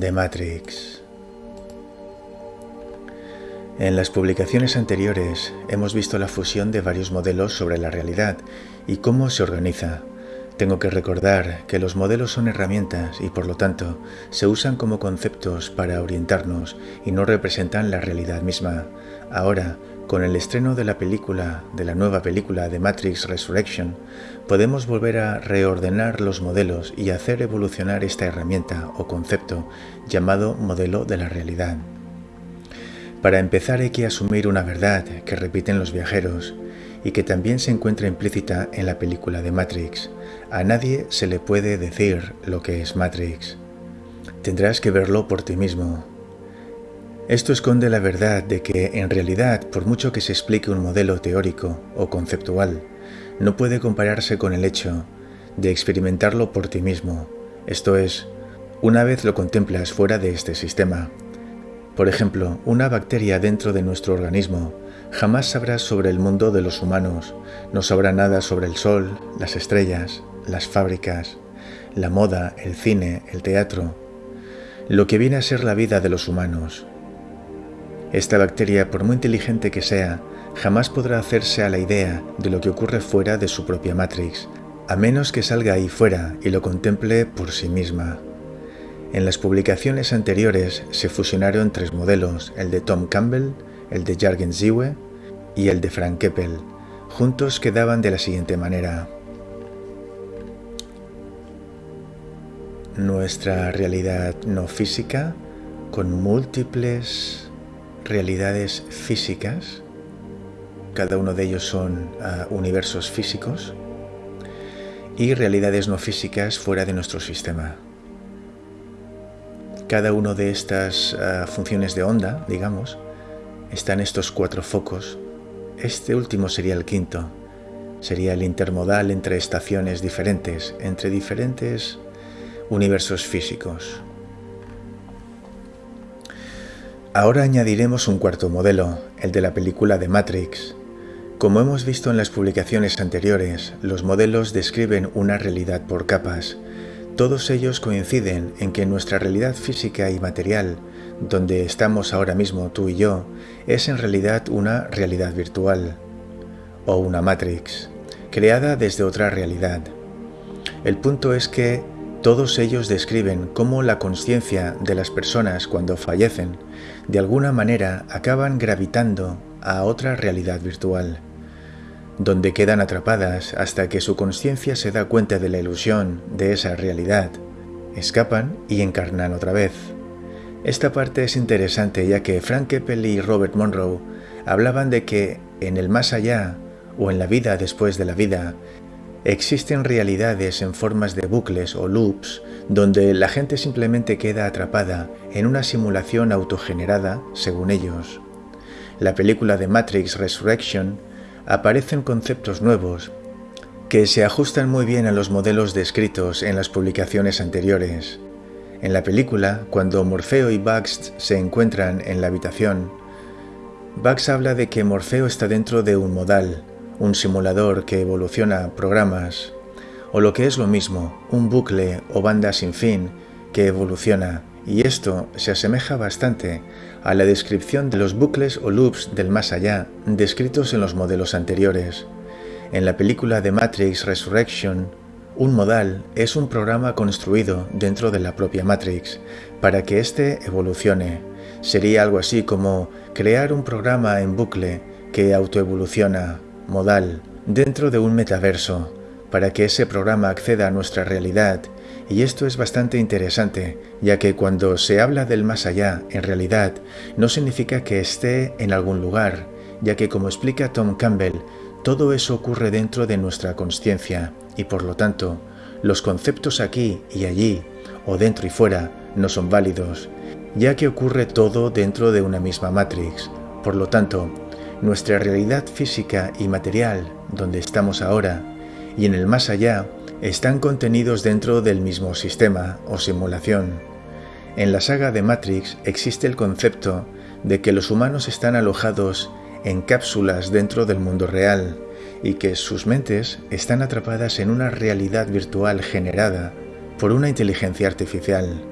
de Matrix. En las publicaciones anteriores hemos visto la fusión de varios modelos sobre la realidad y cómo se organiza. Tengo que recordar que los modelos son herramientas y por lo tanto se usan como conceptos para orientarnos y no representan la realidad misma. Ahora, con el estreno de la película, de la nueva película de Matrix Resurrection, podemos volver a reordenar los modelos y hacer evolucionar esta herramienta o concepto llamado modelo de la realidad. Para empezar hay que asumir una verdad que repiten los viajeros y que también se encuentra implícita en la película de Matrix. A nadie se le puede decir lo que es Matrix. Tendrás que verlo por ti mismo, esto esconde la verdad de que, en realidad, por mucho que se explique un modelo teórico o conceptual, no puede compararse con el hecho de experimentarlo por ti mismo, esto es, una vez lo contemplas fuera de este sistema. Por ejemplo, una bacteria dentro de nuestro organismo jamás sabrá sobre el mundo de los humanos, no sabrá nada sobre el sol, las estrellas, las fábricas, la moda, el cine, el teatro, lo que viene a ser la vida de los humanos, esta bacteria, por muy inteligente que sea, jamás podrá hacerse a la idea de lo que ocurre fuera de su propia Matrix, a menos que salga ahí fuera y lo contemple por sí misma. En las publicaciones anteriores se fusionaron tres modelos, el de Tom Campbell, el de Jürgen Ziwe y el de Frank Keppel. Juntos quedaban de la siguiente manera. Nuestra realidad no física, con múltiples realidades físicas, cada uno de ellos son ah, universos físicos, y realidades no físicas fuera de nuestro sistema. Cada uno de estas ah, funciones de onda, digamos, están estos cuatro focos. Este último sería el quinto. Sería el intermodal entre estaciones diferentes, entre diferentes universos físicos. Ahora añadiremos un cuarto modelo, el de la película de Matrix. Como hemos visto en las publicaciones anteriores, los modelos describen una realidad por capas. Todos ellos coinciden en que nuestra realidad física y material, donde estamos ahora mismo tú y yo, es en realidad una realidad virtual, o una Matrix, creada desde otra realidad. El punto es que todos ellos describen cómo la conciencia de las personas cuando fallecen de alguna manera acaban gravitando a otra realidad virtual, donde quedan atrapadas hasta que su conciencia se da cuenta de la ilusión de esa realidad, escapan y encarnan otra vez. Esta parte es interesante ya que Frank Keppel y Robert Monroe hablaban de que en el más allá o en la vida después de la vida Existen realidades en formas de bucles o loops donde la gente simplemente queda atrapada en una simulación autogenerada, según ellos. La película de Matrix Resurrection aparecen conceptos nuevos que se ajustan muy bien a los modelos descritos en las publicaciones anteriores. En la película, cuando Morfeo y Bugs se encuentran en la habitación, Bugs habla de que Morfeo está dentro de un modal, un simulador que evoluciona programas, o lo que es lo mismo, un bucle o banda sin fin que evoluciona, y esto se asemeja bastante a la descripción de los bucles o loops del más allá descritos en los modelos anteriores. En la película de Matrix Resurrection, un modal es un programa construido dentro de la propia Matrix para que éste evolucione. Sería algo así como crear un programa en bucle que autoevoluciona modal dentro de un metaverso para que ese programa acceda a nuestra realidad y esto es bastante interesante, ya que cuando se habla del más allá, en realidad, no significa que esté en algún lugar, ya que como explica Tom Campbell, todo eso ocurre dentro de nuestra conciencia y por lo tanto, los conceptos aquí y allí, o dentro y fuera, no son válidos, ya que ocurre todo dentro de una misma matrix. Por lo tanto, nuestra realidad física y material, donde estamos ahora, y en el más allá, están contenidos dentro del mismo sistema o simulación. En la saga de Matrix existe el concepto de que los humanos están alojados en cápsulas dentro del mundo real y que sus mentes están atrapadas en una realidad virtual generada por una inteligencia artificial.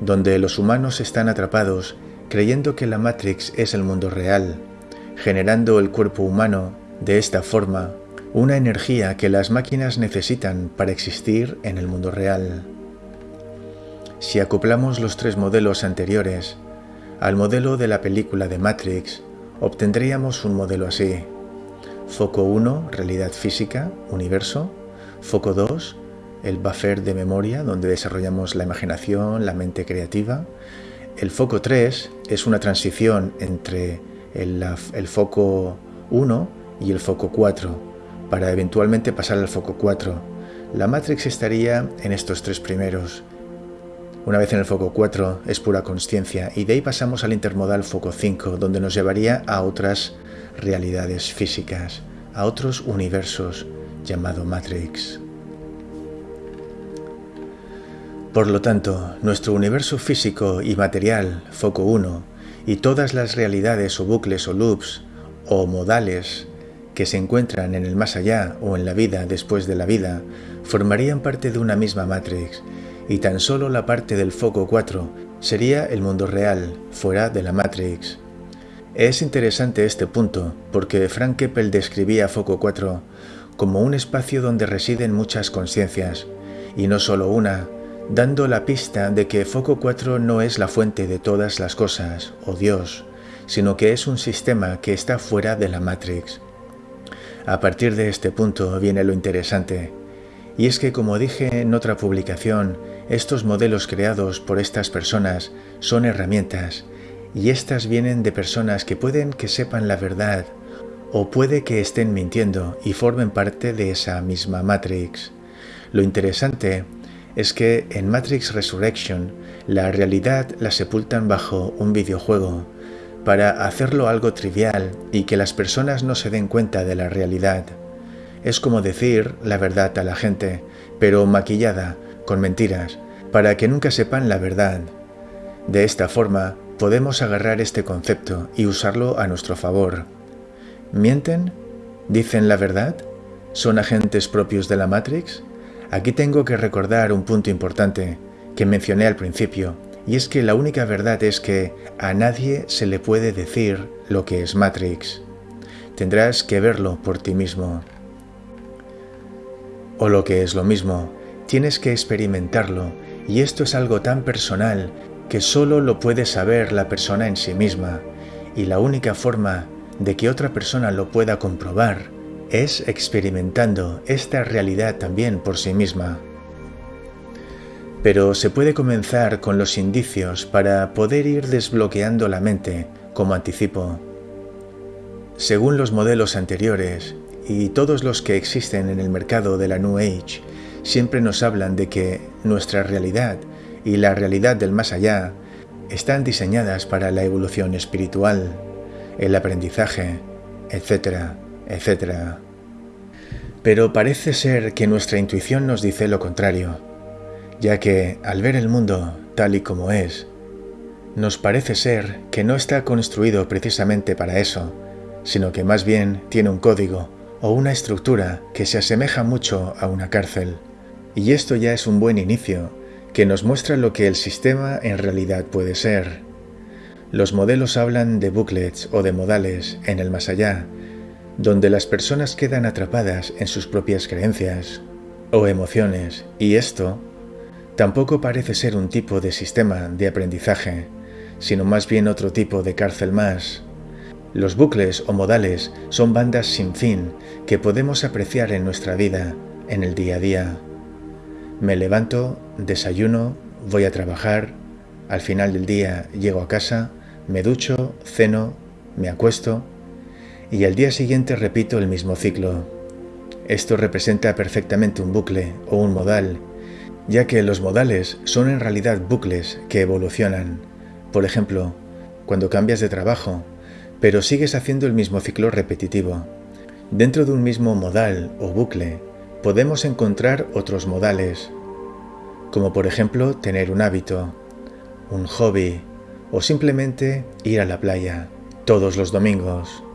donde los humanos están atrapados creyendo que la Matrix es el mundo real, generando el cuerpo humano de esta forma una energía que las máquinas necesitan para existir en el mundo real. Si acoplamos los tres modelos anteriores al modelo de la película de Matrix, obtendríamos un modelo así. Foco 1, realidad física, universo. Foco 2, el buffer de memoria, donde desarrollamos la imaginación, la mente creativa. El foco 3 es una transición entre el, foco 1 y el foco 4, para eventualmente pasar al foco 4. La Matrix estaría en estos tres primeros. Una vez en el foco 4 es pura conciencia y de ahí pasamos al intermodal foco 5, donde nos llevaría a otras realidades físicas, a otros universos llamado Matrix. Por lo tanto, nuestro universo físico y material, foco 1, y todas las realidades o bucles o loops o modales que se encuentran en el más allá o en la vida después de la vida formarían parte de una misma Matrix y tan solo la parte del foco 4 sería el mundo real, fuera de la Matrix. Es interesante este punto porque Frank Keppel describía Foco 4 como un espacio donde residen muchas conciencias, y no solo una, dando la pista de que Foco 4 no es la fuente de todas las cosas, o Dios, sino que es un sistema que está fuera de la Matrix. A partir de este punto viene lo interesante, y es que como dije en otra publicación, estos modelos creados por estas personas son herramientas, y estas vienen de personas que pueden que sepan la verdad, o puede que estén mintiendo y formen parte de esa misma Matrix. Lo interesante es que en Matrix Resurrection la realidad la sepultan bajo un videojuego, para hacerlo algo trivial y que las personas no se den cuenta de la realidad. Es como decir la verdad a la gente, pero maquillada, con mentiras, para que nunca sepan la verdad. De esta forma, podemos agarrar este concepto y usarlo a nuestro favor. ¿Mienten? ¿Dicen la verdad? ¿Son agentes propios de la Matrix? Aquí tengo que recordar un punto importante que mencioné al principio, y es que la única verdad es que a nadie se le puede decir lo que es Matrix. Tendrás que verlo por ti mismo. O lo que es lo mismo, tienes que experimentarlo y esto es algo tan personal que solo lo puede saber la persona en sí misma y la única forma de que otra persona lo pueda comprobar es experimentando esta realidad también por sí misma. Pero se puede comenzar con los indicios para poder ir desbloqueando la mente, como anticipo. Según los modelos anteriores y todos los que existen en el mercado de la New Age, siempre nos hablan de que nuestra realidad y la realidad del más allá están diseñadas para la evolución espiritual, el aprendizaje, etcétera, etcétera. Pero parece ser que nuestra intuición nos dice lo contrario ya que al ver el mundo tal y como es, nos parece ser que no está construido precisamente para eso, sino que más bien tiene un código o una estructura que se asemeja mucho a una cárcel. Y esto ya es un buen inicio, que nos muestra lo que el sistema en realidad puede ser. Los modelos hablan de booklets o de modales en el más allá, donde las personas quedan atrapadas en sus propias creencias o emociones, y esto Tampoco parece ser un tipo de sistema de aprendizaje, sino más bien otro tipo de cárcel más. Los bucles o modales son bandas sin fin que podemos apreciar en nuestra vida, en el día a día. Me levanto, desayuno, voy a trabajar, al final del día llego a casa, me ducho, ceno, me acuesto y al día siguiente repito el mismo ciclo. Esto representa perfectamente un bucle o un modal ya que los modales son en realidad bucles que evolucionan. Por ejemplo, cuando cambias de trabajo, pero sigues haciendo el mismo ciclo repetitivo. Dentro de un mismo modal o bucle, podemos encontrar otros modales, como por ejemplo tener un hábito, un hobby o simplemente ir a la playa todos los domingos.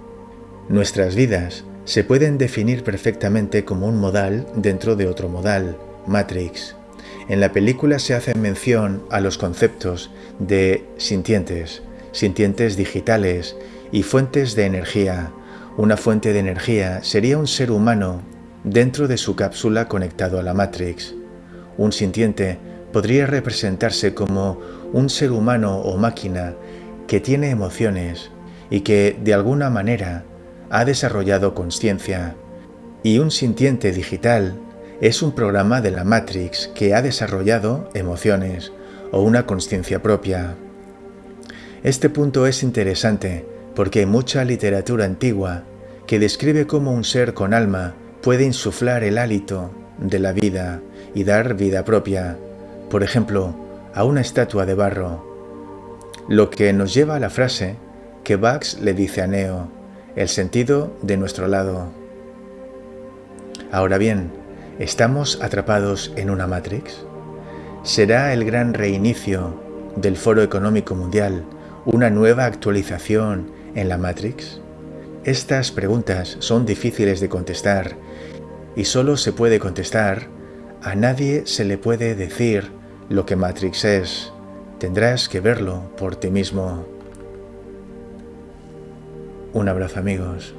Nuestras vidas se pueden definir perfectamente como un modal dentro de otro modal, Matrix En la película se hace mención a los conceptos de sintientes, sintientes digitales y fuentes de energía. Una fuente de energía sería un ser humano dentro de su cápsula conectado a la Matrix. Un sintiente podría representarse como un ser humano o máquina que tiene emociones y que de alguna manera ha desarrollado conciencia. Y un sintiente digital es un programa de la Matrix que ha desarrollado emociones o una conciencia propia. Este punto es interesante porque hay mucha literatura antigua que describe cómo un ser con alma puede insuflar el hálito de la vida y dar vida propia, por ejemplo, a una estatua de barro. Lo que nos lleva a la frase que Bax le dice a Neo, el sentido de nuestro lado. Ahora bien, ¿estamos atrapados en una Matrix? ¿Será el gran reinicio del Foro Económico Mundial una nueva actualización en la Matrix? Estas preguntas son difíciles de contestar y solo se puede contestar a nadie se le puede decir lo que Matrix es. Tendrás que verlo por ti mismo. Un abrazo amigos.